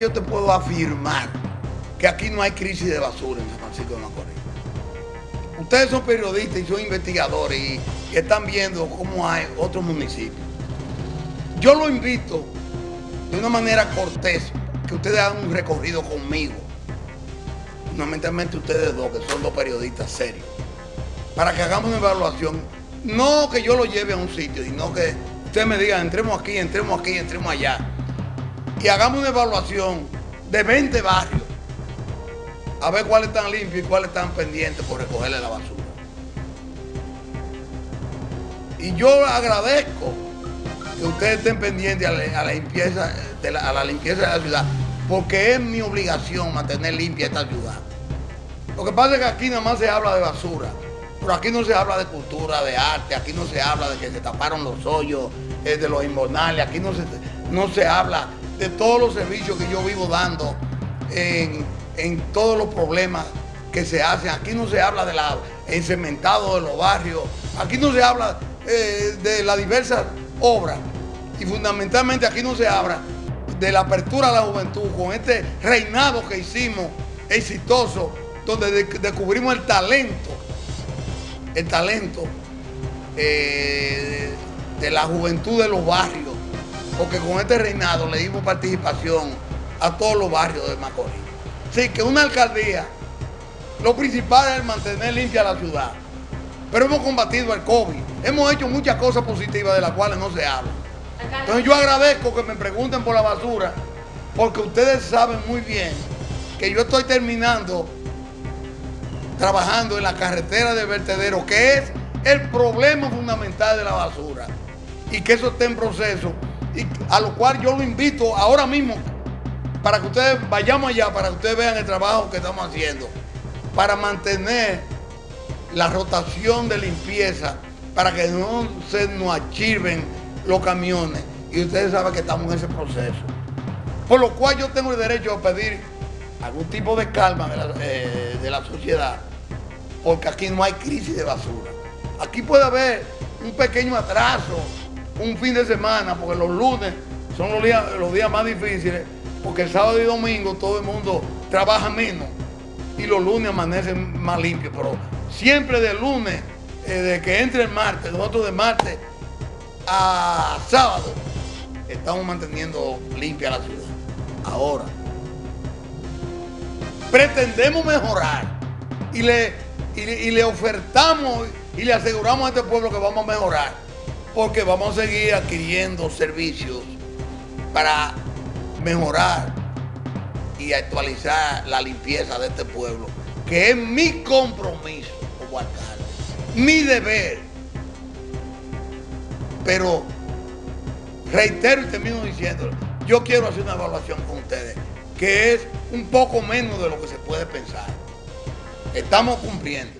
yo te puedo afirmar que aquí no hay crisis de basura en San Francisco de Macorís. Ustedes son periodistas y son investigadores y, están viendo cómo hay otros municipios. Yo lo invito de una manera cortés que ustedes hagan un recorrido conmigo. Fundamentalmente ustedes dos, que son dos periodistas serios, para que hagamos una evaluación. No que yo lo lleve a un sitio, sino que ustedes me digan, entremos aquí, entremos aquí, entremos allá y hagamos una evaluación de 20 barrios a ver cuáles están limpios y cuáles están pendientes por recogerle la basura. Y yo agradezco que ustedes estén pendientes a la, limpieza, de la, a la limpieza de la ciudad, porque es mi obligación mantener limpia esta ciudad. Lo que pasa es que aquí nada más se habla de basura, pero aquí no se habla de cultura, de arte, aquí no se habla de que se taparon los hoyos, eh, de los inmornales, aquí no se, no se habla de todos los servicios que yo vivo dando en, todos los problemas que se hacen. Aquí no se habla de la encementado de los barrios, aquí no se habla eh, de las diversas obras y fundamentalmente aquí no se habla de la apertura a la juventud con este reinado que hicimos exitoso donde descubrimos el talento, el talento eh, de la juventud de los barrios porque con este reinado le dimos participación a todos los barrios de Macorís. Sí, que una alcaldía, lo principal es mantener limpia la ciudad. Pero hemos combatido el COVID, hemos hecho muchas cosas positivas de las cuales no se habla. Entonces yo agradezco que me pregunten por la basura, porque ustedes saben muy bien que yo estoy terminando trabajando en la carretera de vertedero, que es el problema fundamental de la basura, y que eso está en proceso a lo cual yo lo invito ahora mismo para que ustedes vayamos allá, para que ustedes vean el trabajo que estamos haciendo, para mantener la rotación de limpieza, para que no se nos archiven los camiones. Y ustedes saben que estamos en ese proceso. Por lo cual yo tengo el derecho a pedir algún tipo de calma de la, eh, de la sociedad, porque aquí no hay crisis de basura. Aquí puede haber un pequeño atraso un fin de semana, porque los lunes son los días, más difíciles, porque el sábado y domingo todo el mundo trabaja menos y los lunes amanecen más limpios, pero siempre de lunes, eh, de que entre el martes, nosotros de martes a sábado, estamos manteniendo limpia la ciudad. Ahora, pretendemos mejorar y le, y le ofertamos y le aseguramos a este pueblo que vamos a mejorar porque vamos a seguir adquiriendo servicios para mejorar y actualizar la limpieza de este pueblo, que es mi compromiso como alcalde, mi deber. Pero reitero y termino diciendo, yo quiero hacer una evaluación con ustedes, que es un poco menos de lo que se puede pensar. Estamos cumpliendo.